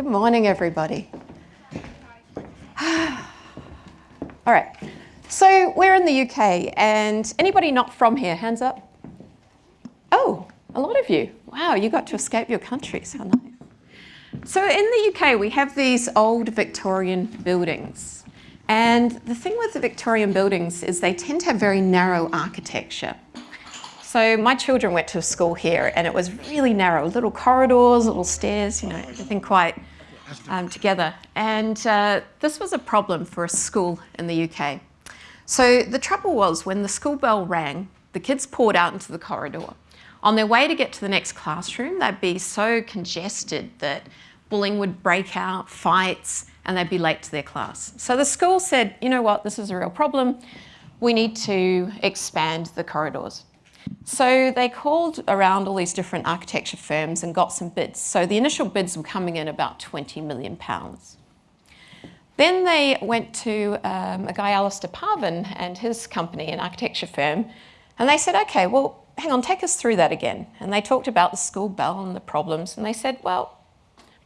Good morning, everybody. All right, so we're in the UK, and anybody not from here, hands up? Oh, a lot of you. Wow, you got to escape your countries, how nice. So in the UK, we have these old Victorian buildings. And the thing with the Victorian buildings is they tend to have very narrow architecture. So my children went to school here and it was really narrow, little corridors, little stairs, you know, everything quite um, together. And uh, this was a problem for a school in the UK. So the trouble was when the school bell rang, the kids poured out into the corridor. On their way to get to the next classroom, they'd be so congested that bullying would break out, fights, and they'd be late to their class. So the school said, you know what, this is a real problem. We need to expand the corridors. So they called around all these different architecture firms and got some bids. So the initial bids were coming in about 20 million pounds. Then they went to um, a guy, Alastair Parvin, and his company, an architecture firm, and they said, okay, well, hang on, take us through that again. And they talked about the school bell and the problems, and they said, well,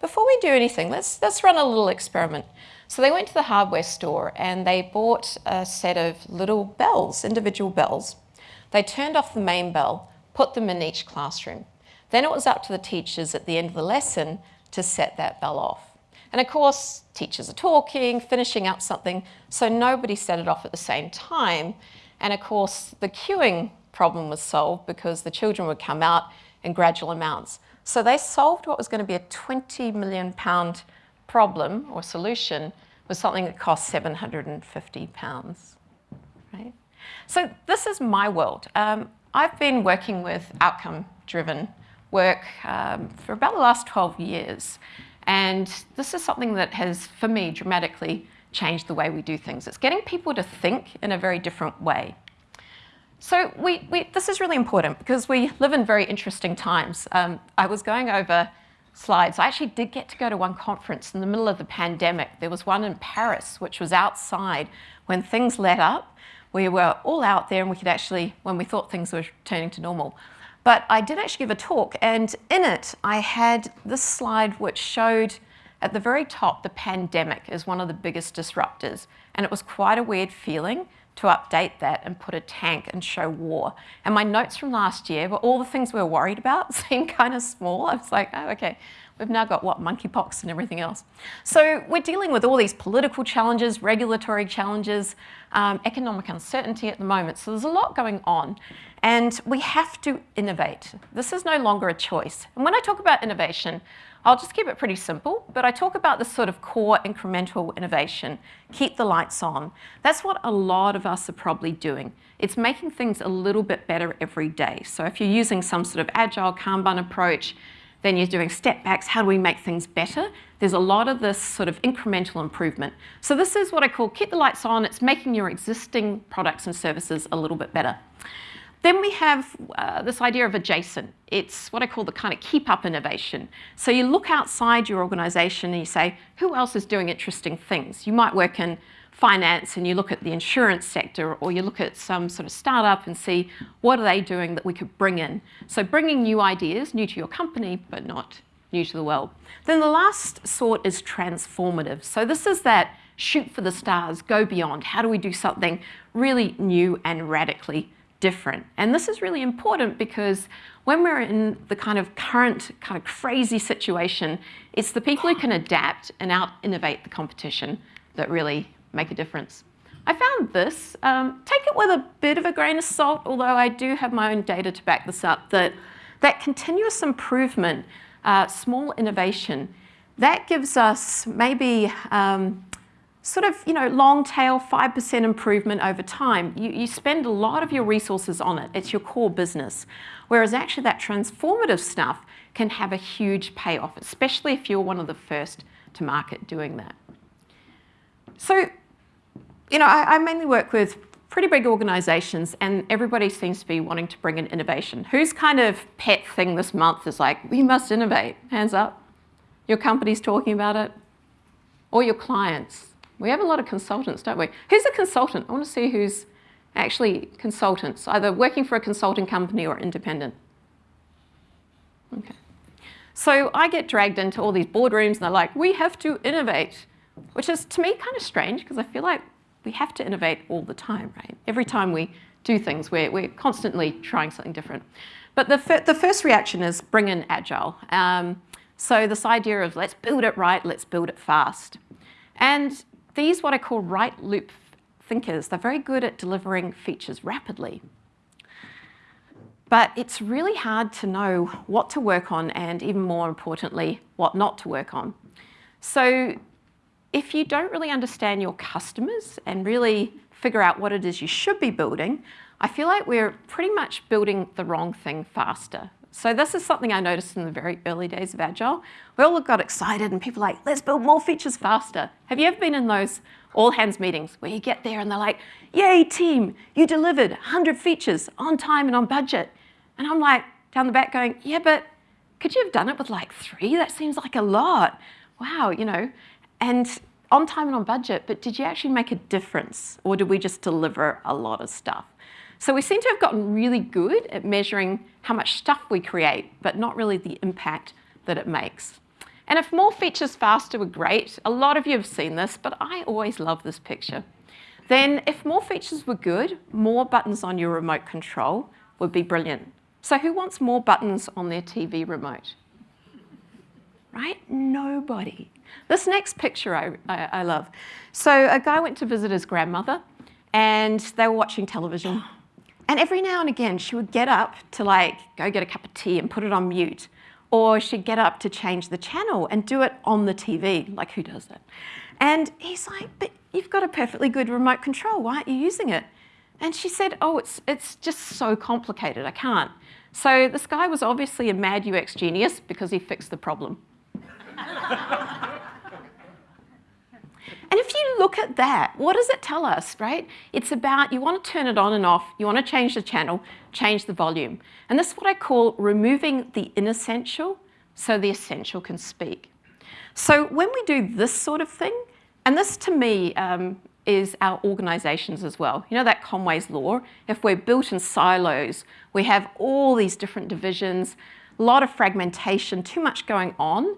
before we do anything, let's, let's run a little experiment. So they went to the hardware store and they bought a set of little bells, individual bells, they turned off the main bell, put them in each classroom. Then it was up to the teachers at the end of the lesson to set that bell off. And of course, teachers are talking, finishing up something, so nobody set it off at the same time. And of course, the queuing problem was solved because the children would come out in gradual amounts. So they solved what was going to be a 20 million pound problem or solution with something that cost 750 pounds? So this is my world. Um, I've been working with outcome-driven work um, for about the last 12 years. And this is something that has, for me, dramatically changed the way we do things. It's getting people to think in a very different way. So we, we, this is really important because we live in very interesting times. Um, I was going over slides. I actually did get to go to one conference in the middle of the pandemic. There was one in Paris, which was outside when things let up we were all out there and we could actually, when we thought things were turning to normal. But I did actually give a talk and in it I had this slide which showed at the very top the pandemic as one of the biggest disruptors and it was quite a weird feeling to update that and put a tank and show war. And my notes from last year were all the things we were worried about seemed kind of small. I was like, oh, okay, We've now got, what, monkeypox and everything else. So we're dealing with all these political challenges, regulatory challenges, um, economic uncertainty at the moment. So there's a lot going on and we have to innovate. This is no longer a choice. And when I talk about innovation, I'll just keep it pretty simple, but I talk about this sort of core incremental innovation, keep the lights on. That's what a lot of us are probably doing. It's making things a little bit better every day. So if you're using some sort of agile Kanban approach, then you're doing step backs, how do we make things better? There's a lot of this sort of incremental improvement. So this is what I call keep the lights on, it's making your existing products and services a little bit better. Then we have uh, this idea of adjacent. It's what I call the kind of keep up innovation. So you look outside your organization and you say, who else is doing interesting things? You might work in finance and you look at the insurance sector or you look at some sort of startup and see what are they doing that we could bring in. So bringing new ideas, new to your company, but not new to the world. Then the last sort is transformative. So this is that shoot for the stars, go beyond. How do we do something really new and radically different? And this is really important because when we're in the kind of current kind of crazy situation, it's the people who can adapt and out innovate the competition that really make a difference. I found this, um, take it with a bit of a grain of salt, although I do have my own data to back this up, that that continuous improvement, uh, small innovation, that gives us maybe um, sort of, you know, long tail 5% improvement over time. You, you spend a lot of your resources on it. It's your core business. Whereas actually that transformative stuff can have a huge payoff, especially if you're one of the first to market doing that. So you know, I, I mainly work with pretty big organizations and everybody seems to be wanting to bring in innovation. Whose kind of pet thing this month is like, we must innovate? Hands up. Your company's talking about it? Or your clients? We have a lot of consultants, don't we? Who's a consultant? I want to see who's actually consultants, either working for a consulting company or independent. Okay. So I get dragged into all these boardrooms and they're like, we have to innovate, which is to me kind of strange because I feel like we have to innovate all the time, right? Every time we do things, we're, we're constantly trying something different. But the, fir the first reaction is bring in agile. Um, so this idea of let's build it right, let's build it fast. And these what I call right loop thinkers, they're very good at delivering features rapidly. But it's really hard to know what to work on and even more importantly, what not to work on. So if you don't really understand your customers and really figure out what it is you should be building, I feel like we're pretty much building the wrong thing faster. So this is something I noticed in the very early days of Agile. We all got excited and people like, let's build more features faster. Have you ever been in those all hands meetings where you get there and they're like, yay team, you delivered 100 features on time and on budget. And I'm like down the back going, yeah, but could you have done it with like three? That seems like a lot. Wow, you know, and on time and on budget, but did you actually make a difference or did we just deliver a lot of stuff? So we seem to have gotten really good at measuring how much stuff we create, but not really the impact that it makes. And if more features faster were great, a lot of you have seen this, but I always love this picture. Then if more features were good, more buttons on your remote control would be brilliant. So who wants more buttons on their TV remote? Right? Nobody. This next picture I, I, I love. So a guy went to visit his grandmother and they were watching television. And every now and again, she would get up to like go get a cup of tea and put it on mute. Or she'd get up to change the channel and do it on the TV. Like, who does that? And he's like, but you've got a perfectly good remote control. Why aren't you using it? And she said, oh, it's, it's just so complicated. I can't. So this guy was obviously a mad UX genius because he fixed the problem. And if you look at that, what does it tell us, right? It's about you want to turn it on and off, you want to change the channel, change the volume. And this is what I call removing the inessential so the essential can speak. So when we do this sort of thing, and this to me um, is our organizations as well. You know that Conway's law? If we're built in silos, we have all these different divisions, a lot of fragmentation, too much going on,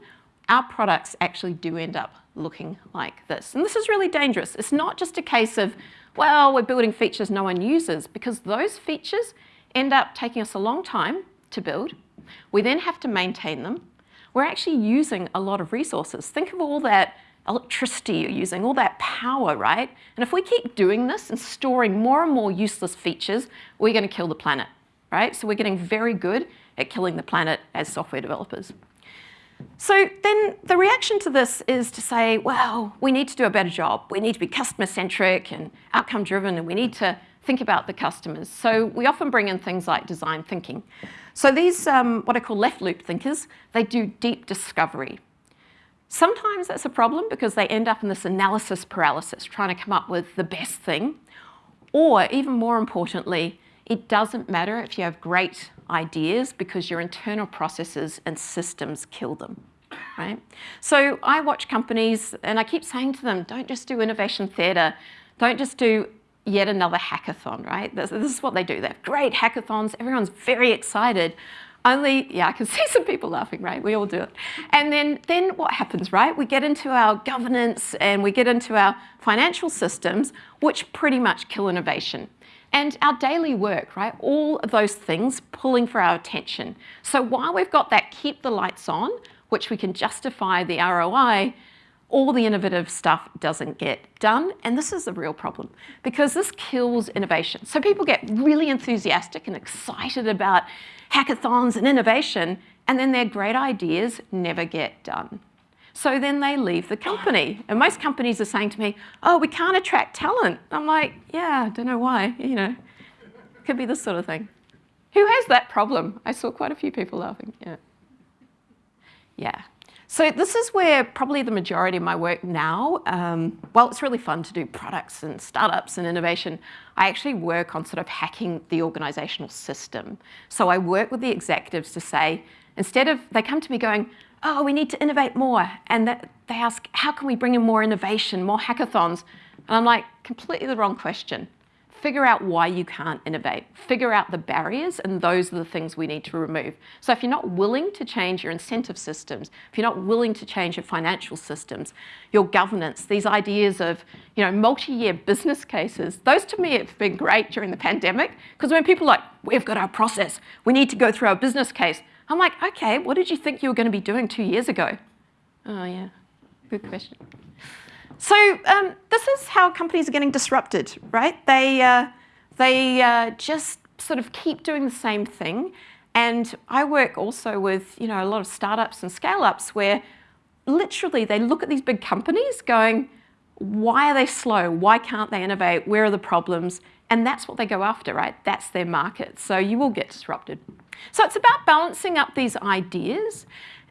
our products actually do end up looking like this. And this is really dangerous. It's not just a case of, well, we're building features no one uses, because those features end up taking us a long time to build. We then have to maintain them. We're actually using a lot of resources. Think of all that electricity you're using, all that power, right? And if we keep doing this and storing more and more useless features, we're going to kill the planet, right? So we're getting very good at killing the planet as software developers. So then the reaction to this is to say, well, we need to do a better job. We need to be customer-centric and outcome-driven, and we need to think about the customers. So we often bring in things like design thinking. So these, um, what I call left loop thinkers, they do deep discovery. Sometimes that's a problem because they end up in this analysis paralysis, trying to come up with the best thing. Or even more importantly, it doesn't matter if you have great ideas because your internal processes and systems kill them. Right? So I watch companies and I keep saying to them, don't just do innovation theatre, don't just do yet another hackathon, right? This, this is what they do. They have great hackathons, everyone's very excited. Only, yeah, I can see some people laughing, right? We all do it. And then, then what happens, right? We get into our governance and we get into our financial systems, which pretty much kill innovation and our daily work, right? All of those things pulling for our attention. So while we've got that keep the lights on, which we can justify the ROI, all the innovative stuff doesn't get done. And this is a real problem because this kills innovation. So people get really enthusiastic and excited about hackathons and innovation, and then their great ideas never get done. So then they leave the company. And most companies are saying to me, oh, we can't attract talent. I'm like, yeah, I don't know why, you know. Could be this sort of thing. Who has that problem? I saw quite a few people laughing, yeah. Yeah. So this is where probably the majority of my work now, um, well, it's really fun to do products and startups and innovation. I actually work on sort of hacking the organizational system. So I work with the executives to say, instead of, they come to me going, oh, we need to innovate more. And they ask, how can we bring in more innovation, more hackathons? And I'm like, completely the wrong question. figure out why you can't innovate, figure out the barriers, and those are the things we need to remove. So if you're not willing to change your incentive systems, if you're not willing to change your financial systems, your governance, these ideas of you know, multi-year business cases, those to me have been great during the pandemic, because when people are like, we've got our process, we need to go through our business case, I'm like, okay, what did you think you were going to be doing two years ago? Oh yeah, good question. So um, this is how companies are getting disrupted, right? They, uh, they uh, just sort of keep doing the same thing. And I work also with you know, a lot of startups and scale-ups where literally they look at these big companies going, why are they slow? Why can't they innovate? Where are the problems? And that's what they go after, right? That's their market. So you will get disrupted. So it's about balancing up these ideas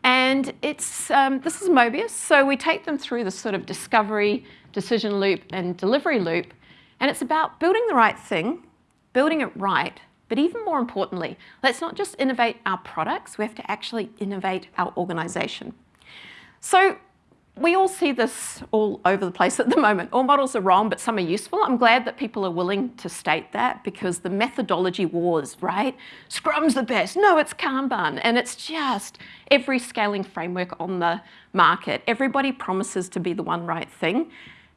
and it's, um, this is Mobius, so we take them through the sort of discovery, decision loop, and delivery loop. And it's about building the right thing, building it right, but even more importantly, let's not just innovate our products, we have to actually innovate our organization. So we all see this all over the place at the moment. All models are wrong, but some are useful. I'm glad that people are willing to state that because the methodology wars, right? Scrum's the best. No, it's Kanban. And it's just every scaling framework on the market. Everybody promises to be the one right thing.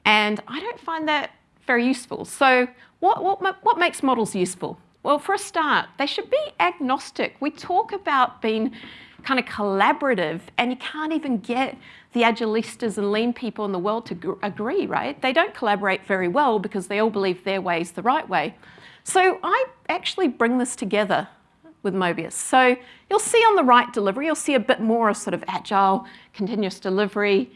And I don't find that very useful. So what, what, what makes models useful? Well, for a start, they should be agnostic. We talk about being kind of collaborative and you can't even get the agilistas and lean people in the world to agree, right? They don't collaborate very well because they all believe their way is the right way. So I actually bring this together with Mobius. So you'll see on the right delivery, you'll see a bit more of sort of agile, continuous delivery.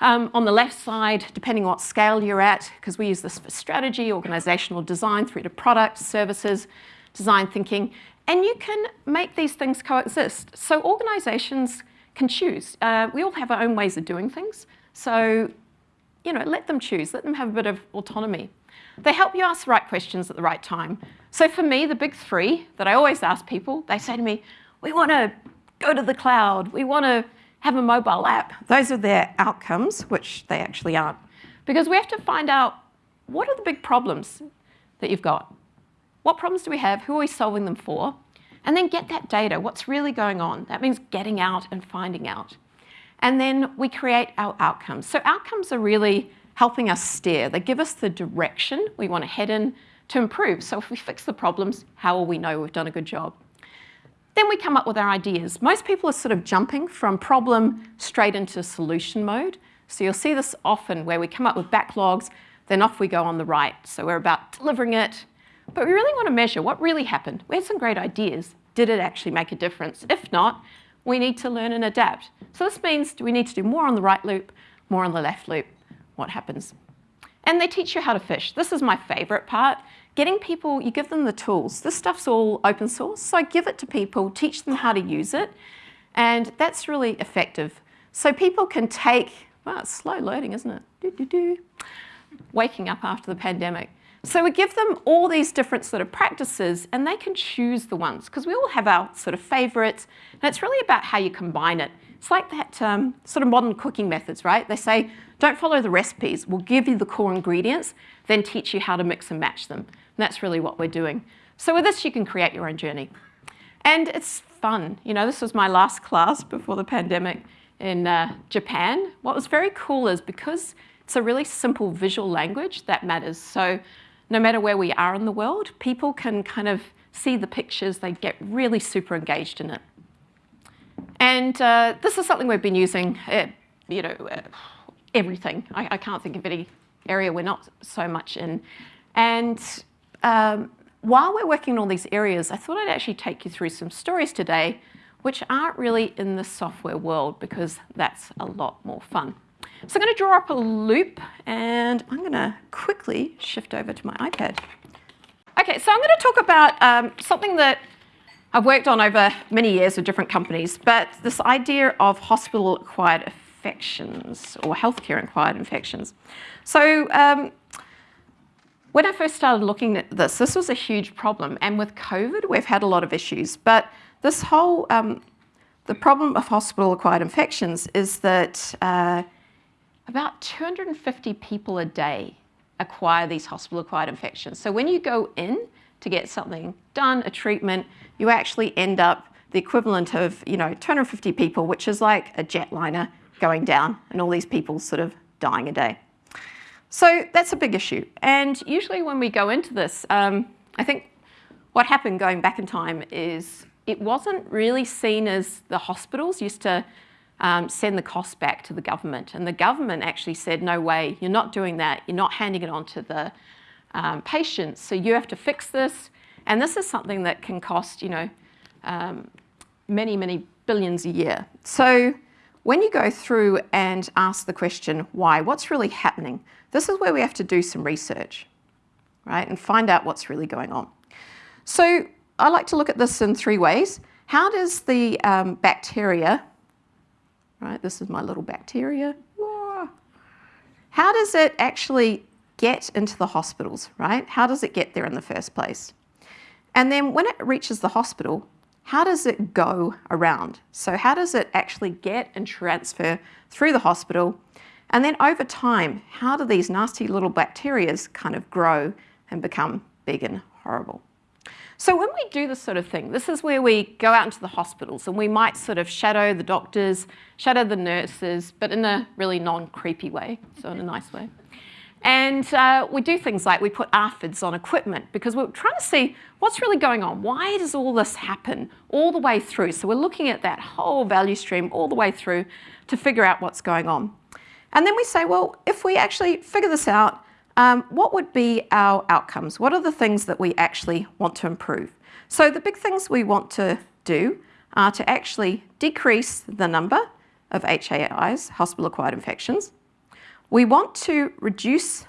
Um, on the left side, depending what scale you're at, because we use this for strategy, organizational design, through to products, services, design thinking, and you can make these things coexist. So organizations can choose. Uh, we all have our own ways of doing things. So, you know, let them choose, let them have a bit of autonomy. They help you ask the right questions at the right time. So for me, the big three that I always ask people, they say to me, we want to go to the cloud, we want to have a mobile app. Those are their outcomes, which they actually aren't. Because we have to find out what are the big problems that you've got? What problems do we have? Who are we solving them for? And then get that data, what's really going on. That means getting out and finding out. And then we create our outcomes. So outcomes are really helping us steer. They give us the direction we want to head in to improve. So if we fix the problems, how will we know we've done a good job? Then we come up with our ideas. Most people are sort of jumping from problem straight into solution mode. So you'll see this often where we come up with backlogs, then off we go on the right. So we're about delivering it, but we really want to measure what really happened. We had some great ideas. Did it actually make a difference? If not, we need to learn and adapt. So this means we need to do more on the right loop, more on the left loop. What happens? And they teach you how to fish. This is my favorite part. Getting people, you give them the tools. This stuff's all open source, so I give it to people, teach them how to use it, and that's really effective. So people can take, wow, it's slow loading, isn't it? Doo -doo -doo. Waking up after the pandemic. So we give them all these different sort of practices and they can choose the ones because we all have our sort of favorites and it's really about how you combine it. It's like that um, sort of modern cooking methods, right? They say, don't follow the recipes. We'll give you the core ingredients, then teach you how to mix and match them. And that's really what we're doing. So with this, you can create your own journey. And it's fun. You know, this was my last class before the pandemic in uh, Japan. What was very cool is because it's a really simple visual language that matters. So no matter where we are in the world, people can kind of see the pictures, they get really super engaged in it. And uh, this is something we've been using, uh, you know, uh, everything. I, I, can't think of any area we're not so much in. And um, while we're working in all these areas, I thought I'd actually take you through some stories today which aren't really in the software world because that's a lot more fun. So I'm going to draw up a loop and I'm going to quickly shift over to my iPad. Okay, so I'm going to talk about um, something that I've worked on over many years with different companies, but this idea of hospital-acquired infections or healthcare-acquired infections. So um, when I first started looking at this, this was a huge problem. And with COVID, we've had a lot of issues. But this whole, um, the problem of hospital-acquired infections is that uh, about 250 people a day acquire these hospital-acquired infections. So when you go in to get something done, a treatment, you actually end up the equivalent of, you know, 250 people, which is like a jetliner going down and all these people sort of dying a day. So that's a big issue. And usually when we go into this, um, I think what happened going back in time is it wasn't really seen as the hospitals used to um, send the cost back to the government. And the government actually said, no way, you're not doing that. You're not handing it on to the um, patients. So you have to fix this. And this is something that can cost, you know, um, many, many billions a year. So when you go through and ask the question, why, what's really happening? This is where we have to do some research, right? And find out what's really going on. So I like to look at this in three ways. How does the um, bacteria right? This is my little bacteria. Ah. How does it actually get into the hospitals, right? How does it get there in the first place? And then when it reaches the hospital, how does it go around? So how does it actually get and transfer through the hospital? And then over time, how do these nasty little bacteria kind of grow and become big and horrible? So when we do this sort of thing, this is where we go out into the hospitals and we might sort of shadow the doctors, shadow the nurses, but in a really non-creepy way, so in a nice way. And uh, we do things like we put aphids on equipment because we're trying to see what's really going on. Why does all this happen all the way through? So we're looking at that whole value stream all the way through to figure out what's going on. And then we say, well, if we actually figure this out, um, what would be our outcomes? What are the things that we actually want to improve? So the big things we want to do are to actually decrease the number of HAIs, hospital-acquired infections. We want to reduce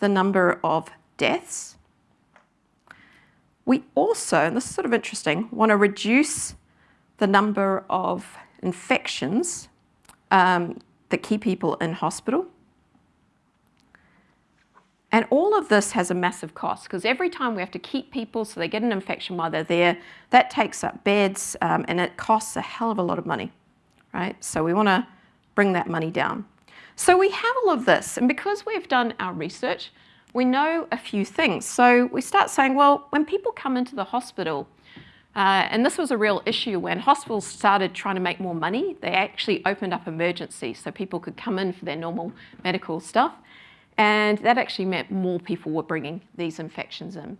the number of deaths. We also, and this is sort of interesting, want to reduce the number of infections um, that keep people in hospital. And all of this has a massive cost because every time we have to keep people so they get an infection while they're there, that takes up beds um, and it costs a hell of a lot of money, right? So we want to bring that money down. So we have all of this and because we've done our research, we know a few things. So we start saying, well, when people come into the hospital, uh, and this was a real issue when hospitals started trying to make more money, they actually opened up emergencies so people could come in for their normal medical stuff. And that actually meant more people were bringing these infections in.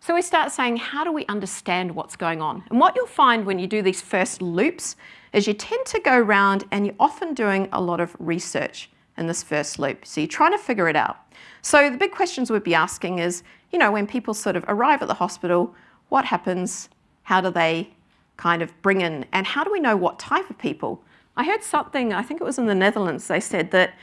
So we start saying, how do we understand what's going on? And what you'll find when you do these first loops is you tend to go around and you're often doing a lot of research in this first loop. So you're trying to figure it out. So the big questions we'd be asking is, you know, when people sort of arrive at the hospital, what happens? How do they kind of bring in? And how do we know what type of people? I heard something, I think it was in the Netherlands, they said that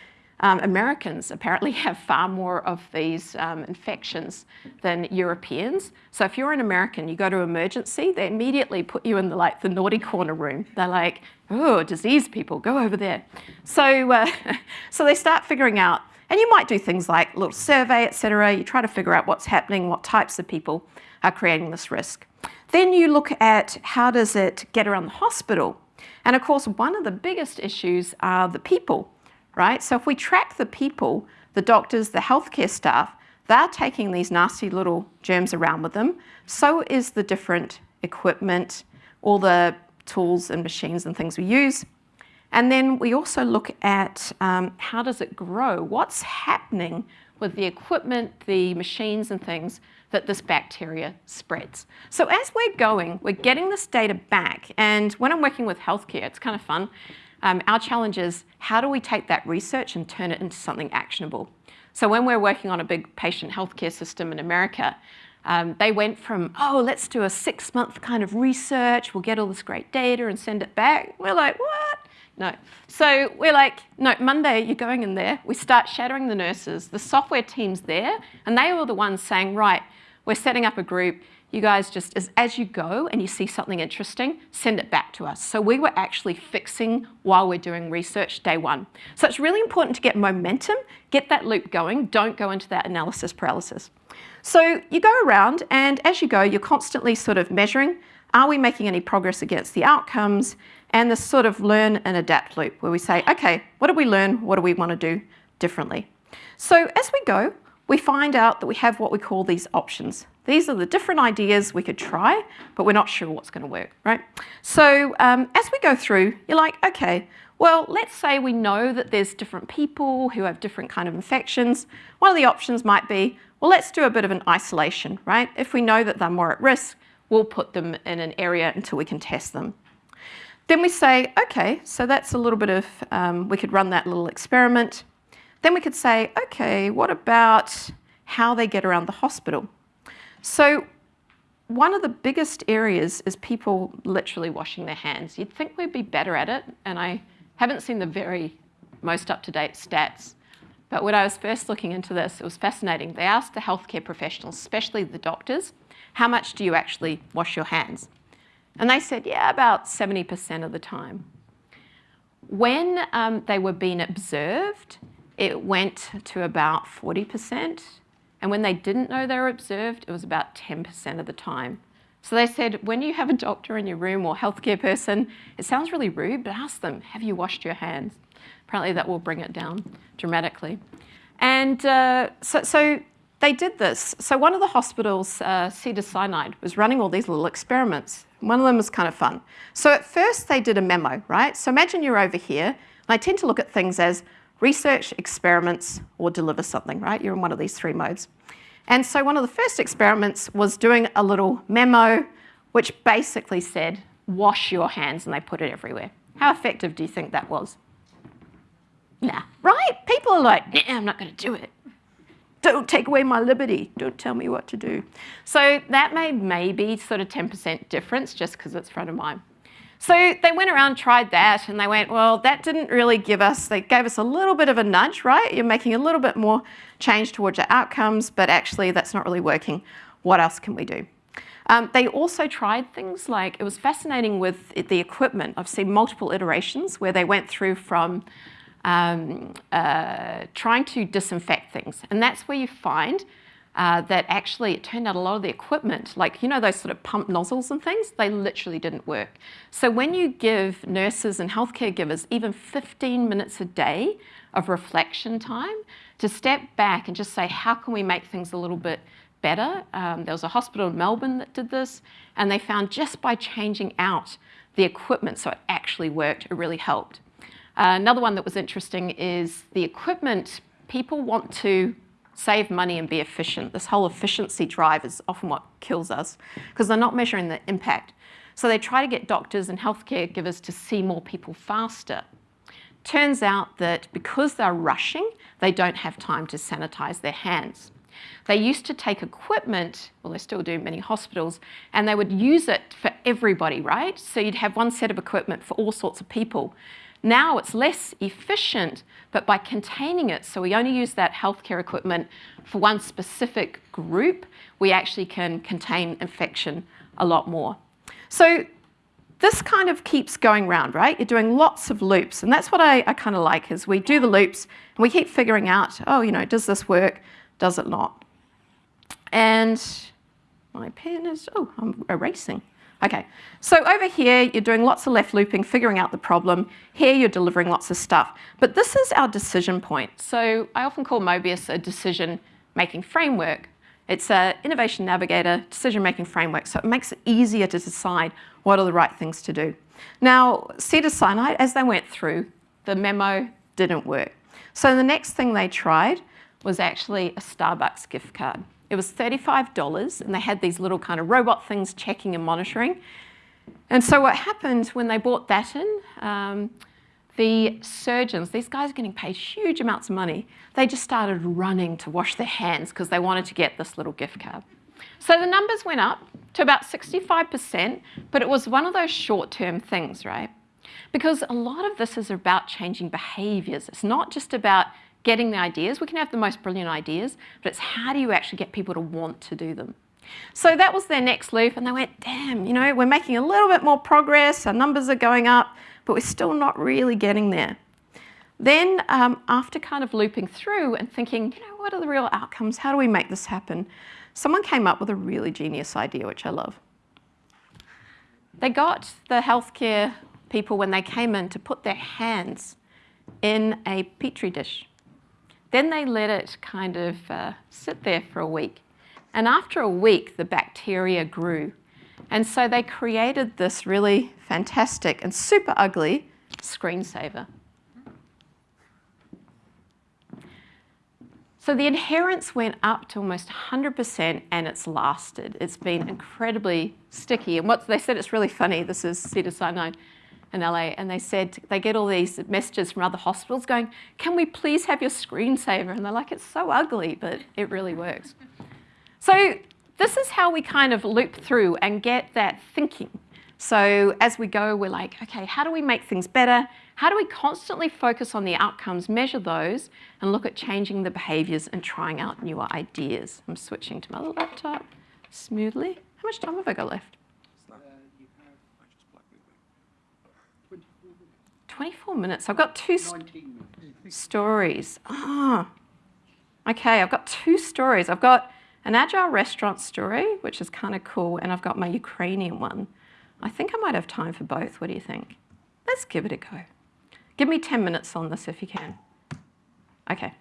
um, Americans apparently have far more of these um, infections than Europeans. So if you're an American, you go to emergency, they immediately put you in the, like, the naughty corner room. They're like, oh, disease people, go over there. So, uh, so they start figuring out, and you might do things like a little survey, etc. You try to figure out what's happening, what types of people are creating this risk. Then you look at how does it get around the hospital. And of course, one of the biggest issues are the people right? So if we track the people, the doctors, the healthcare staff, they're taking these nasty little germs around with them. So is the different equipment, all the tools and machines and things we use. And then we also look at um, how does it grow? What's happening with the equipment, the machines and things that this bacteria spreads. So as we're going, we're getting this data back. And when I'm working with healthcare, it's kind of fun. Um, our challenge is how do we take that research and turn it into something actionable? So when we're working on a big patient healthcare system in America, um, they went from, oh, let's do a six month kind of research, we'll get all this great data and send it back. We're like, what? No. So we're like, no, Monday you're going in there. We start shadowing the nurses. The software team's there, and they were the ones saying, right, we're setting up a group you guys just, as, as you go and you see something interesting, send it back to us. So we were actually fixing while we're doing research day one. So it's really important to get momentum, get that loop going, don't go into that analysis paralysis. So you go around and as you go, you're constantly sort of measuring, are we making any progress against the outcomes? And this sort of learn and adapt loop where we say, okay, what did we learn? What do we want to do differently? So as we go, we find out that we have what we call these options. These are the different ideas we could try, but we're not sure what's going to work, right? So um, as we go through, you're like, okay, well, let's say we know that there's different people who have different kind of infections. One of the options might be, well, let's do a bit of an isolation, right? If we know that they're more at risk, we'll put them in an area until we can test them. Then we say, okay, so that's a little bit of, um, we could run that little experiment. Then we could say, okay, what about how they get around the hospital? So one of the biggest areas is people literally washing their hands. You'd think we'd be better at it, and I haven't seen the very most up-to-date stats. But when I was first looking into this, it was fascinating. They asked the healthcare professionals, especially the doctors, how much do you actually wash your hands? And they said, yeah, about 70% of the time. When um, they were being observed, it went to about 40%. And when they didn't know they were observed, it was about 10% of the time. So they said, when you have a doctor in your room or healthcare person, it sounds really rude, but ask them, have you washed your hands? Apparently that will bring it down dramatically. And uh, so, so, they did this. So one of the hospitals, uh, Cedars-Sinai, was running all these little experiments. One of them was kind of fun. So at first they did a memo, right? So imagine you're over here, and I tend to look at things as research, experiments, or deliver something, right? You're in one of these three modes. And so one of the first experiments was doing a little memo which basically said, wash your hands, and they put it everywhere. How effective do you think that was? Nah, right? People are like, nah, I'm not going to do it. Don't take away my liberty. Don't tell me what to do. So that made maybe sort of 10% difference just because it's front of mind. So they went around, tried that, and they went, well, that didn't really give us, they gave us a little bit of a nudge, right? You're making a little bit more change towards your outcomes, but actually that's not really working. What else can we do? Um, they also tried things like, it was fascinating with the equipment. I've seen multiple iterations where they went through from um, uh, trying to disinfect things. And that's where you find uh, that actually it turned out a lot of the equipment, like, you know, those sort of pump nozzles and things, they literally didn't work. So when you give nurses and healthcare givers even 15 minutes a day of reflection time to step back and just say, how can we make things a little bit better? Um, there was a hospital in Melbourne that did this, and they found just by changing out the equipment so it actually worked, it really helped. Uh, another one that was interesting is the equipment, people want to save money and be efficient. This whole efficiency drive is often what kills us because they're not measuring the impact. So they try to get doctors and healthcare givers to see more people faster. Turns out that because they're rushing, they don't have time to sanitize their hands. They used to take equipment, well they still do many hospitals, and they would use it for everybody, right? So you'd have one set of equipment for all sorts of people. Now it's less efficient, but by containing it, so we only use that healthcare equipment for one specific group, we actually can contain infection a lot more. So this kind of keeps going round, right? You're doing lots of loops, and that's what I, I kind of like, is we do the loops, and we keep figuring out, oh, you know, does this work? Does it not? And my pen is, oh, I'm erasing. Okay, so over here, you're doing lots of left looping, figuring out the problem. Here, you're delivering lots of stuff. But this is our decision point. So I often call Mobius a decision-making framework. It's an innovation navigator, decision-making framework, so it makes it easier to decide what are the right things to do. Now, Cedars-Sinai, as they went through, the memo didn't work. So the next thing they tried was actually a Starbucks gift card. It was $35 and they had these little kind of robot things checking and monitoring. And so what happened when they bought that in, um, the surgeons, these guys are getting paid huge amounts of money, they just started running to wash their hands because they wanted to get this little gift card. So the numbers went up to about 65%, but it was one of those short-term things, right? Because a lot of this is about changing behaviors. It's not just about getting the ideas. We can have the most brilliant ideas, but it's how do you actually get people to want to do them? So that was their next loop and they went, damn, you know, we're making a little bit more progress, our numbers are going up, but we're still not really getting there. Then um, after kind of looping through and thinking, you know, what are the real outcomes? How do we make this happen? Someone came up with a really genius idea, which I love. They got the healthcare people when they came in to put their hands in a petri dish. Then they let it kind of uh, sit there for a week. And after a week, the bacteria grew. And so they created this really fantastic and super ugly screensaver. So the adherence went up to almost 100% and it's lasted. It's been incredibly sticky. And what they said, it's really funny. This is Cedars-Sinai in LA. And they said they get all these messages from other hospitals going, can we please have your screensaver? And they're like, it's so ugly, but it really works. So this is how we kind of loop through and get that thinking. So as we go, we're like, okay, how do we make things better? How do we constantly focus on the outcomes, measure those, and look at changing the behaviors and trying out newer ideas? I'm switching to my laptop smoothly. How much time have I got left? 24 minutes. I've got two stories. Ah, oh. okay, I've got two stories. I've got an agile restaurant story, which is kind of cool, and I've got my Ukrainian one. I think I might have time for both. What do you think? Let's give it a go. Give me 10 minutes on this if you can. Okay.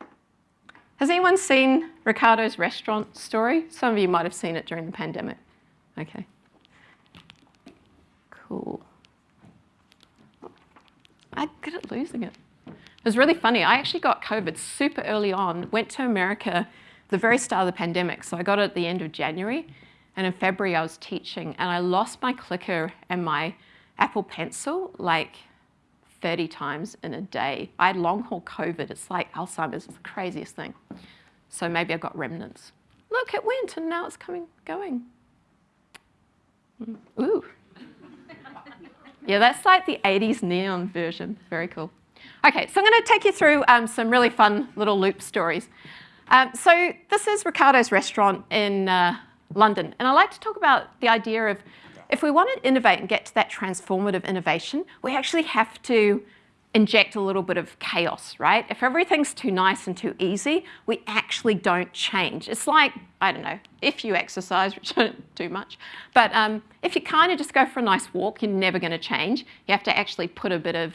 Has anyone seen Ricardo's restaurant story? Some of you might have seen it during the pandemic. Okay. Cool. I'm good at losing it. It was really funny. I actually got COVID super early on, went to America the very start of the pandemic. So I got it at the end of January. And in February, I was teaching. And I lost my clicker and my Apple Pencil like 30 times in a day. I had long haul COVID. It's like Alzheimer's. It's the craziest thing. So maybe I got remnants. Look, it went and now it's coming, going. Mm. Ooh. Yeah, that's like the 80s neon version. Very cool. Okay, so I'm going to take you through um, some really fun little loop stories. Um, so this is Ricardo's restaurant in uh, London. And I like to talk about the idea of if we want to innovate and get to that transformative innovation, we actually have to inject a little bit of chaos, right? If everything's too nice and too easy, we actually don't change. It's like, I don't know, if you exercise, which I don't do much, but um, if you kind of just go for a nice walk, you're never going to change. You have to actually put a bit of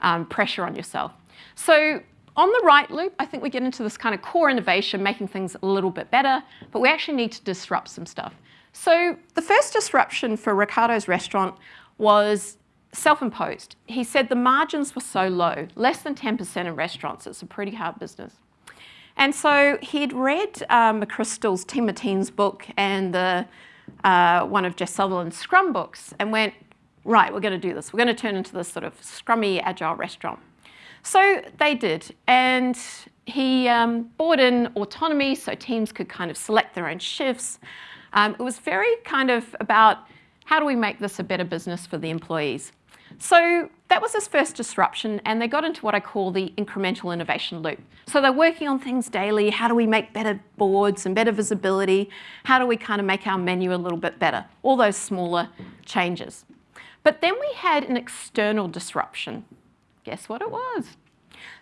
um, pressure on yourself. So on the right loop, I think we get into this kind of core innovation, making things a little bit better, but we actually need to disrupt some stuff. So the first disruption for Ricardo's restaurant was self-imposed. He said the margins were so low, less than 10% in restaurants. It's a pretty hard business. And so he'd read um, McChrystal's Team of Teams book and the, uh, one of Jeff Sutherland's Scrum books and went, right, we're going to do this. We're going to turn into this sort of scrummy, agile restaurant. So they did. And he um, brought in autonomy so teams could kind of select their own shifts. Um, it was very kind of about how do we make this a better business for the employees. So that was his first disruption and they got into what I call the incremental innovation loop. So they're working on things daily. How do we make better boards and better visibility? How do we kind of make our menu a little bit better? All those smaller changes. But then we had an external disruption. Guess what it was?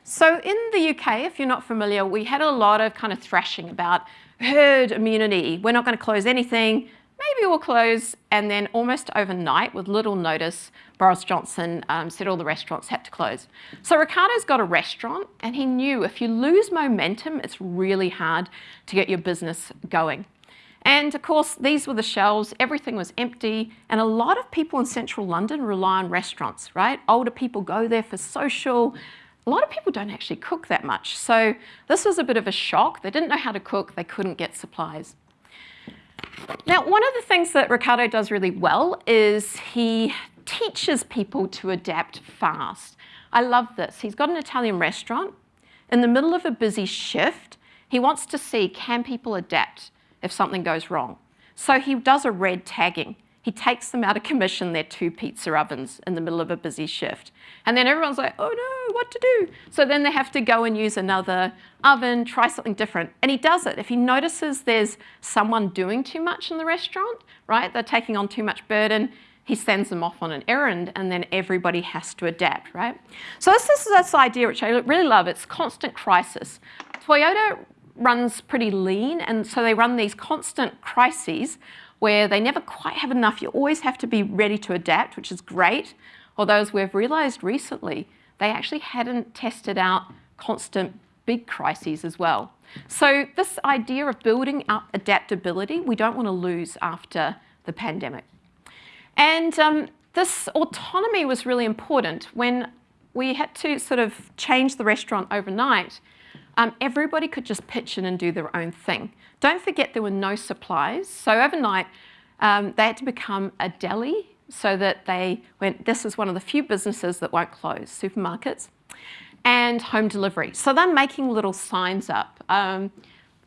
So in the UK, if you're not familiar, we had a lot of kind of thrashing about herd immunity. We're not going to close anything. Maybe we'll close. And then almost overnight, with little notice, Boris Johnson um, said all the restaurants had to close. So Ricardo's got a restaurant, and he knew if you lose momentum, it's really hard to get your business going. And of course, these were the shelves, everything was empty, and a lot of people in central London rely on restaurants, right? Older people go there for social, a lot of people don't actually cook that much. So this was a bit of a shock. They didn't know how to cook. They couldn't get supplies. Now, one of the things that Ricardo does really well is he teaches people to adapt fast. I love this. He's got an Italian restaurant. In the middle of a busy shift, he wants to see, can people adapt if something goes wrong? So he does a red tagging. He takes them out of commission, their two pizza ovens in the middle of a busy shift. And then everyone's like, oh no, what to do? So then they have to go and use another oven, try something different. And he does it. If he notices there's someone doing too much in the restaurant, right, they're taking on too much burden, he sends them off on an errand and then everybody has to adapt, right? So this is this idea which I really love. It's constant crisis. Toyota runs pretty lean and so they run these constant crises where they never quite have enough. You always have to be ready to adapt, which is great. Although as we've realized recently, they actually hadn't tested out constant big crises as well. So this idea of building up adaptability, we don't want to lose after the pandemic. And um, this autonomy was really important when we had to sort of change the restaurant overnight. Um, everybody could just pitch in and do their own thing. Don't forget there were no supplies. So overnight, um, they had to become a deli so that they went, this is one of the few businesses that won't close, supermarkets, and home delivery. So they're making little signs up. Um,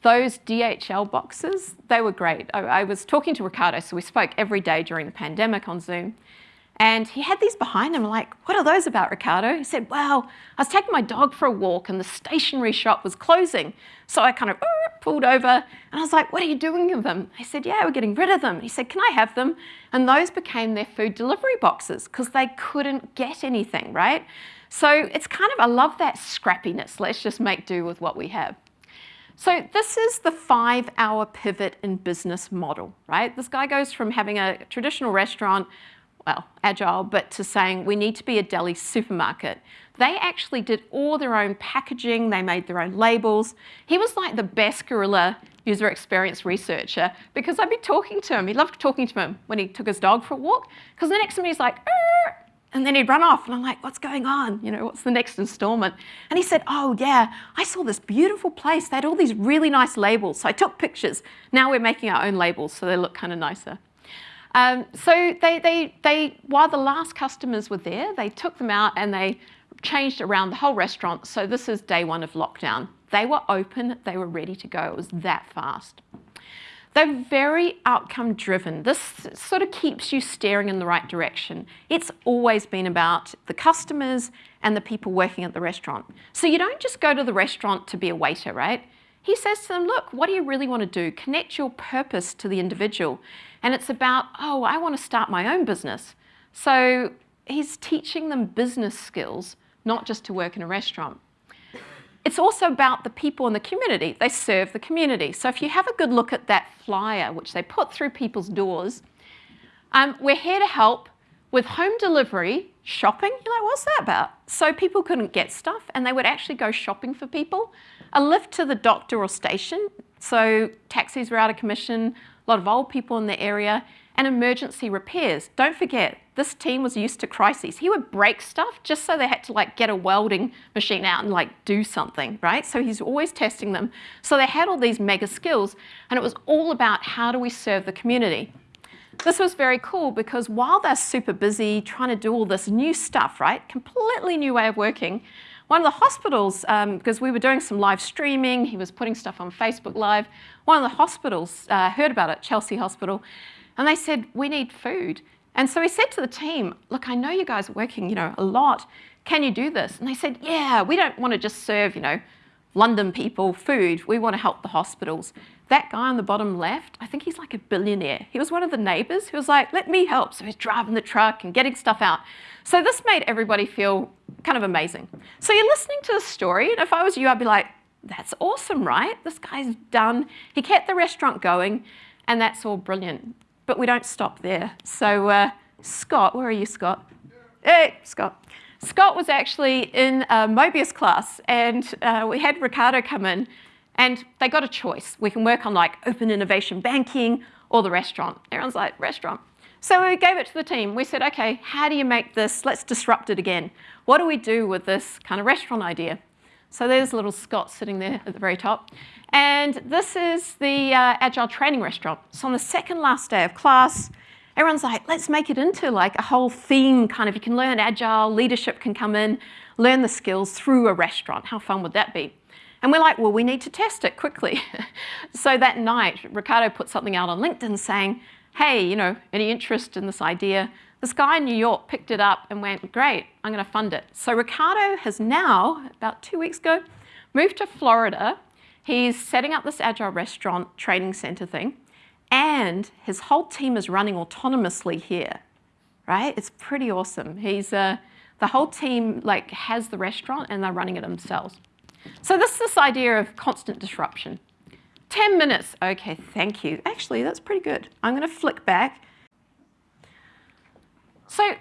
those DHL boxes, they were great. I, I was talking to Ricardo, so we spoke every day during the pandemic on Zoom. And he had these behind him. Like, what are those about, Ricardo? He said, well, I was taking my dog for a walk and the stationery shop was closing. So I kind of pulled over and I was like, what are you doing with them? He said, yeah, we're getting rid of them. He said, can I have them? And those became their food delivery boxes because they couldn't get anything, right? So it's kind of, I love that scrappiness. Let's just make do with what we have. So this is the five hour pivot in business model, right? This guy goes from having a traditional restaurant well, agile, but to saying we need to be a deli supermarket. They actually did all their own packaging, they made their own labels. He was like the best guerrilla user experience researcher because I'd be talking to him. He loved talking to him when he took his dog for a walk because the next to me he's like, and then he'd run off and I'm like, what's going on? You know, what's the next installment? And he said, oh yeah, I saw this beautiful place. They had all these really nice labels. So I took pictures. Now we're making our own labels so they look kind of nicer. Um, so they, they, they, while the last customers were there, they took them out and they changed around the whole restaurant. So this is day one of lockdown. They were open, they were ready to go. It was that fast. They're very outcome driven. This sort of keeps you steering in the right direction. It's always been about the customers and the people working at the restaurant. So you don't just go to the restaurant to be a waiter, right? He says to them, look, what do you really want to do? Connect your purpose to the individual. And it's about, oh, I want to start my own business. So he's teaching them business skills, not just to work in a restaurant. It's also about the people in the community. They serve the community. So if you have a good look at that flyer, which they put through people's doors, um, we're here to help with home delivery, shopping. You're like, what's that about? So people couldn't get stuff and they would actually go shopping for people. A lift to the doctor or station. So taxis were out of commission a lot of old people in the area, and emergency repairs. Don't forget, this team was used to crises. He would break stuff just so they had to like get a welding machine out and like do something, right? So he's always testing them. So they had all these mega skills and it was all about how do we serve the community. This was very cool because while they're super busy trying to do all this new stuff, right? Completely new way of working, one of the hospitals, because um, we were doing some live streaming, he was putting stuff on Facebook Live, one of the hospitals uh, heard about it, Chelsea Hospital, and they said, we need food. And so he said to the team, look, I know you guys are working, you know, a lot. Can you do this? And they said, yeah, we don't want to just serve, you know, London people food. We want to help the hospitals. That guy on the bottom left, I think he's like a billionaire. He was one of the neighbors who was like, let me help. So he's driving the truck and getting stuff out. So this made everybody feel kind of amazing. So you're listening to the story, and if I was you, I'd be like, that's awesome, right? This guy's done. He kept the restaurant going, and that's all brilliant. But we don't stop there. So uh, Scott, where are you, Scott? Hey, Scott. Scott was actually in a Mobius class, and uh, we had Ricardo come in, and they got a choice. We can work on like open innovation banking or the restaurant. Everyone's like, restaurant. So we gave it to the team. We said, okay, how do you make this? Let's disrupt it again. What do we do with this kind of restaurant idea? So there's a little Scott sitting there at the very top. And this is the uh, Agile Training Restaurant. So on the second last day of class, everyone's like, let's make it into like a whole theme kind of, you can learn Agile, leadership can come in, learn the skills through a restaurant. How fun would that be? And we're like, well, we need to test it quickly. so that night, Ricardo put something out on LinkedIn saying, hey, you know, any interest in this idea? This guy in New York picked it up and went, great, I'm going to fund it. So Ricardo has now, about two weeks ago, moved to Florida. He's setting up this agile restaurant training center thing, and his whole team is running autonomously here, right? It's pretty awesome. He's, uh, the whole team like has the restaurant and they're running it themselves. So this is this idea of constant disruption. 10 minutes. Okay, thank you. Actually, that's pretty good. I'm going to flick back. So,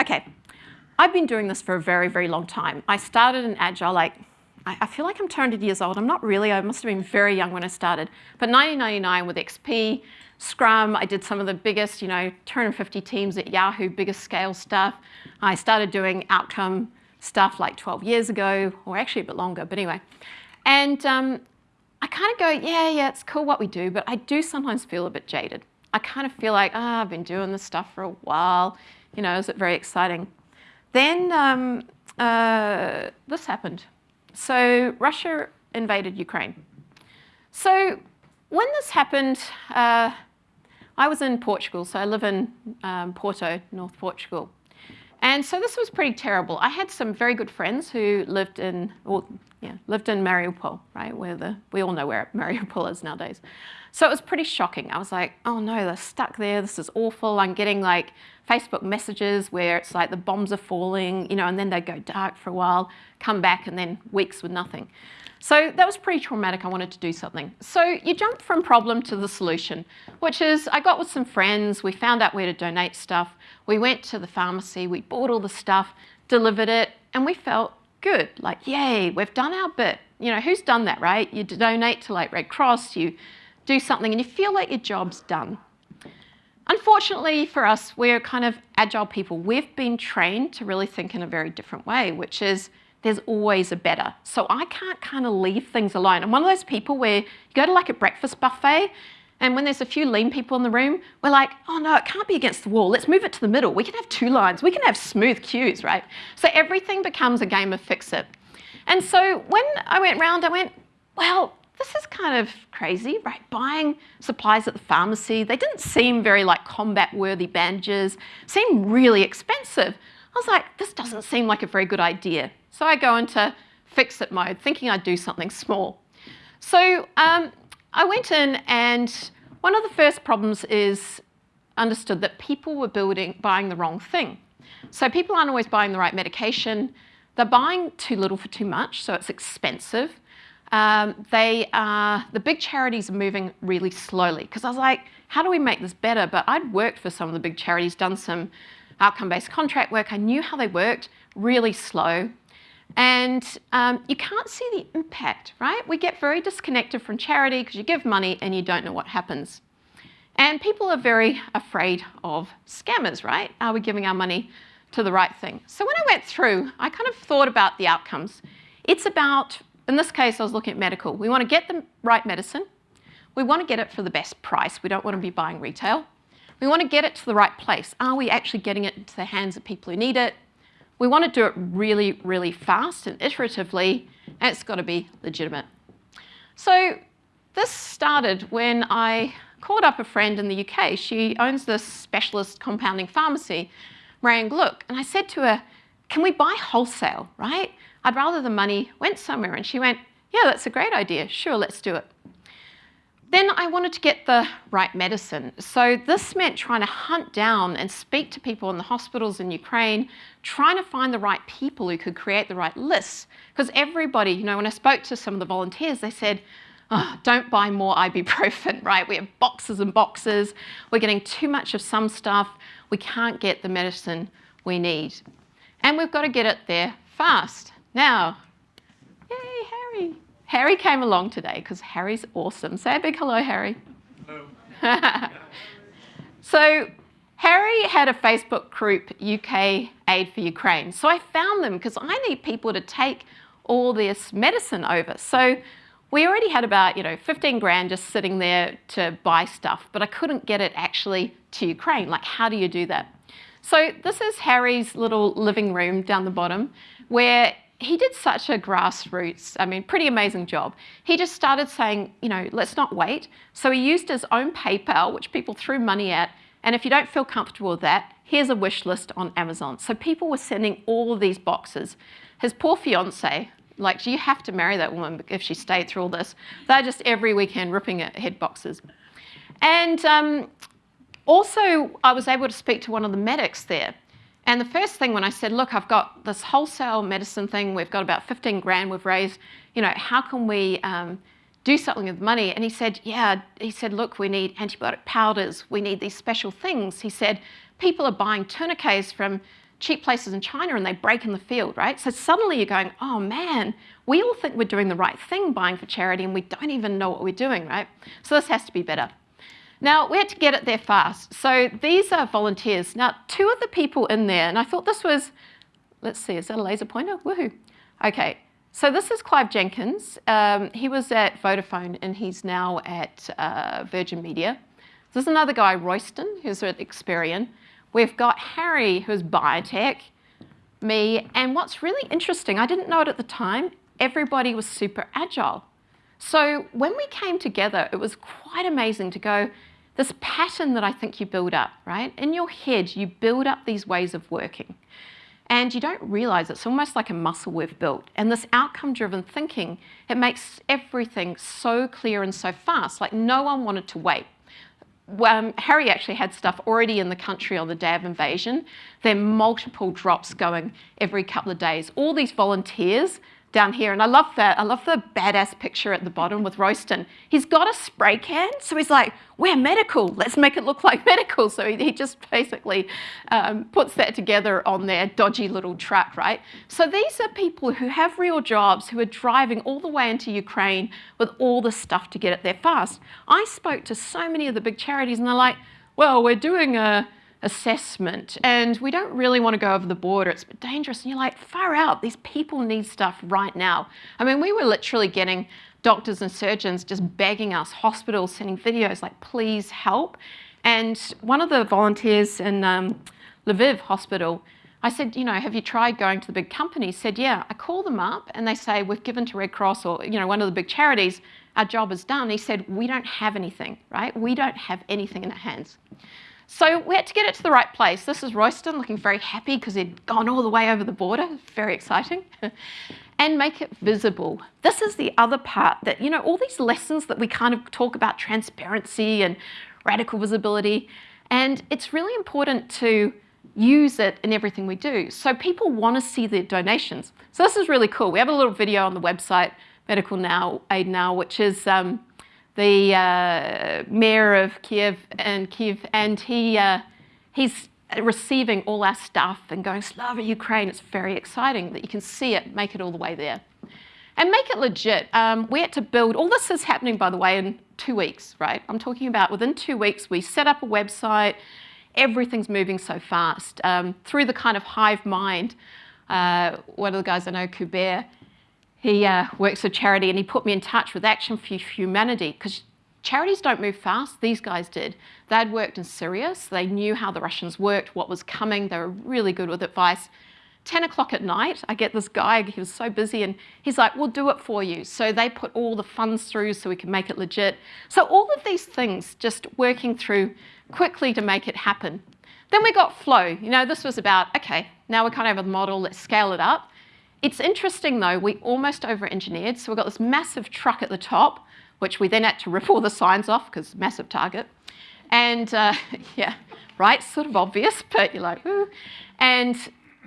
okay, I've been doing this for a very, very long time. I started in Agile like I, I feel like I'm 200 years old. I'm not really. I must have been very young when I started. But 1999 with XP, Scrum, I did some of the biggest, you know, 250 teams at Yahoo, biggest scale stuff. I started doing outcome stuff like 12 years ago, or actually a bit longer, but anyway. And um, I kind of go, yeah, yeah, it's cool what we do, but I do sometimes feel a bit jaded. I kind of feel like, ah, oh, I've been doing this stuff for a while. You know, is it very exciting? Then um, uh, this happened. So Russia invaded Ukraine. So when this happened, uh, I was in Portugal, so I live in um, Porto, North Portugal. And so this was pretty terrible. I had some very good friends who lived in, or yeah, lived in Mariupol, right, where the, we all know where Mariupol is nowadays. So it was pretty shocking. I was like, oh no, they're stuck there. This is awful. I'm getting like Facebook messages where it's like the bombs are falling, you know, and then they go dark for a while, come back, and then weeks with nothing. So that was pretty traumatic. I wanted to do something. So you jump from problem to the solution, which is I got with some friends. We found out where to donate stuff. We went to the pharmacy. We bought all the stuff, delivered it, and we felt good. Like, yay, we've done our bit. You know, who's done that, right? You donate to like Red Cross, you do something, and you feel like your job's done. Unfortunately for us, we're kind of agile people. We've been trained to really think in a very different way, which is there's always a better. So I can't kind of leave things alone. I'm one of those people where you go to like a breakfast buffet and when there's a few lean people in the room, we're like, oh no, it can't be against the wall. Let's move it to the middle. We can have two lines. We can have smooth queues, right? So everything becomes a game of fix it. And so when I went round, I went, well, this is kind of crazy, right? Buying supplies at the pharmacy, they didn't seem very like combat worthy bandages, seemed really expensive. I was like, this doesn't seem like a very good idea. So I go into fix it mode, thinking I'd do something small. So um, I went in and one of the first problems is understood that people were building, buying the wrong thing. So people aren't always buying the right medication. They're buying too little for too much, so it's expensive. Um, they are, the big charities are moving really slowly because I was like, how do we make this better? But I'd worked for some of the big charities, done some outcome-based contract work. I knew how they worked, really slow. And um, you can't see the impact, right? We get very disconnected from charity because you give money and you don't know what happens. And people are very afraid of scammers, right? Are we giving our money to the right thing? So when I went through, I kind of thought about the outcomes. It's about, in this case, I was looking at medical. We want to get the right medicine. We want to get it for the best price. We don't want to be buying retail. We want to get it to the right place. Are we actually getting it into the hands of people who need it? We want to do it really, really fast and iteratively, and it's got to be legitimate. So this started when I called up a friend in the UK. She owns this specialist compounding pharmacy, Marion Gluck, and I said to her, can we buy wholesale, right? I'd rather the money went somewhere. And she went, yeah, that's a great idea. Sure, let's do it. Then I wanted to get the right medicine. So this meant trying to hunt down and speak to people in the hospitals in Ukraine, trying to find the right people who could create the right lists. Because everybody, you know, when I spoke to some of the volunteers, they said, oh, don't buy more ibuprofen, right? We have boxes and boxes. We're getting too much of some stuff. We can't get the medicine we need. And we've got to get it there fast. Now, yay, Harry. Harry came along today because Harry's awesome. Say a big hello, Harry. Hello. so Harry had a Facebook group, UK Aid for Ukraine. So I found them because I need people to take all this medicine over. So we already had about, you know, 15 grand just sitting there to buy stuff, but I couldn't get it actually to Ukraine. Like, how do you do that? So this is Harry's little living room down the bottom where he did such a grassroots, I mean, pretty amazing job. He just started saying, you know, let's not wait. So he used his own PayPal, which people threw money at. And if you don't feel comfortable with that, here's a wish list on Amazon. So people were sending all these boxes. His poor fiance, like, you have to marry that woman if she stayed through all this. They're just every weekend ripping at head boxes. And um, also, I was able to speak to one of the medics there. And the first thing when I said, look, I've got this wholesale medicine thing, we've got about 15 grand we've raised, you know, how can we um, do something with money? And he said, yeah, he said, look, we need antibiotic powders, we need these special things. He said, people are buying tourniquets from cheap places in China and they break in the field, right? So suddenly you're going, oh man, we all think we're doing the right thing buying for charity and we don't even know what we're doing, right? So this has to be better. Now, we had to get it there fast. So these are volunteers. Now, two of the people in there, and I thought this was, let's see, is that a laser pointer? Woohoo. Okay, so this is Clive Jenkins. Um, he was at Vodafone and he's now at uh, Virgin Media. This is another guy, Royston, who's at Experian. We've got Harry, who's biotech, me, and what's really interesting, I didn't know it at the time, everybody was super agile. So when we came together, it was quite amazing to go, this pattern that I think you build up, right? In your head, you build up these ways of working. And you don't realize it's almost like a muscle we've built. And this outcome-driven thinking, it makes everything so clear and so fast, like no one wanted to wait um, Harry actually had stuff already in the country on the day of invasion. There are multiple drops going every couple of days. All these volunteers down here. And I love that. I love the badass picture at the bottom with Royston. He's got a spray can, so he's like, we're medical. Let's make it look like medical. So he, he just basically um, puts that together on their dodgy little truck, right? So these are people who have real jobs, who are driving all the way into Ukraine with all the stuff to get it there fast. I spoke to so many of the big charities and they're like, well, we're doing a assessment and we don't really want to go over the border. It's dangerous. And you're like, far out. These people need stuff right now. I mean, we were literally getting doctors and surgeons just begging us, hospitals sending videos like, please help. And one of the volunteers in um, Lviv hospital, I said, you know, have you tried going to the big companies? Said, yeah. I call them up and they say, we've given to Red Cross or, you know, one of the big charities, our job is done. He said, we don't have anything, right? We don't have anything in our hands. So we had to get it to the right place. This is Royston looking very happy because he'd gone all the way over the border. Very exciting. and make it visible. This is the other part that, you know, all these lessons that we kind of talk about transparency and radical visibility. And it's really important to use it in everything we do. So people want to see their donations. So this is really cool. We have a little video on the website, Medical Now Aid Now, which is um, the uh, mayor of Kiev and Kiev, and he uh, he's receiving all our stuff and going, Slava Ukraine, it's very exciting that you can see it, make it all the way there. And make it legit. Um, we had to build, all this is happening, by the way, in two weeks, right? I'm talking about within two weeks, we set up a website, everything's moving so fast. Um, through the kind of hive mind, uh, one of the guys I know, Kuber, he uh, works for charity and he put me in touch with Action for Humanity because charities don't move fast. These guys did. They'd worked in Syria, so they knew how the Russians worked, what was coming. They were really good with advice. 10 o'clock at night, I get this guy, he was so busy, and he's like, we'll do it for you. So they put all the funds through so we can make it legit. So all of these things just working through quickly to make it happen. Then we got flow. You know, this was about, okay, now we kind of have a model, let's scale it up. It's interesting though, we almost over-engineered. So we've got this massive truck at the top, which we then had to rip all the signs off because massive target. And uh, yeah, right, sort of obvious, but you're like, ooh. And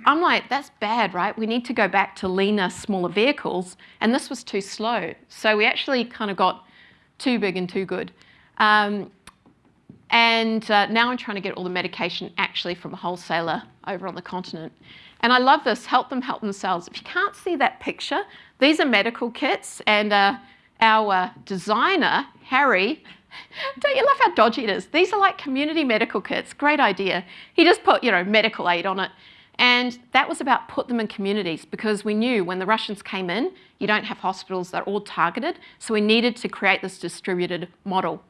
I'm like, that's bad, right? We need to go back to leaner, smaller vehicles. And this was too slow. So we actually kind of got too big and too good. Um, and uh, now I'm trying to get all the medication actually from a wholesaler over on the continent. And I love this, help them help themselves. If you can't see that picture, these are medical kits and uh, our uh, designer, Harry, don't you love how dodgy it is? These are like community medical kits, great idea. He just put, you know, medical aid on it. And that was about put them in communities because we knew when the Russians came in, you don't have hospitals that are all targeted. So we needed to create this distributed model.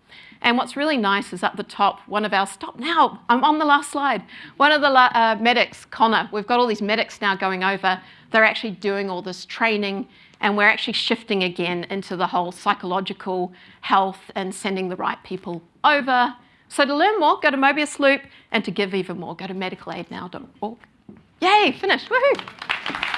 And what's really nice is at the top, one of our, stop now, I'm on the last slide. One of the uh, medics, Connor, we've got all these medics now going over. They're actually doing all this training and we're actually shifting again into the whole psychological health and sending the right people over. So to learn more, go to Mobius Loop and to give even more, go to medicalaidnow.org. Yay, finished, woohoo!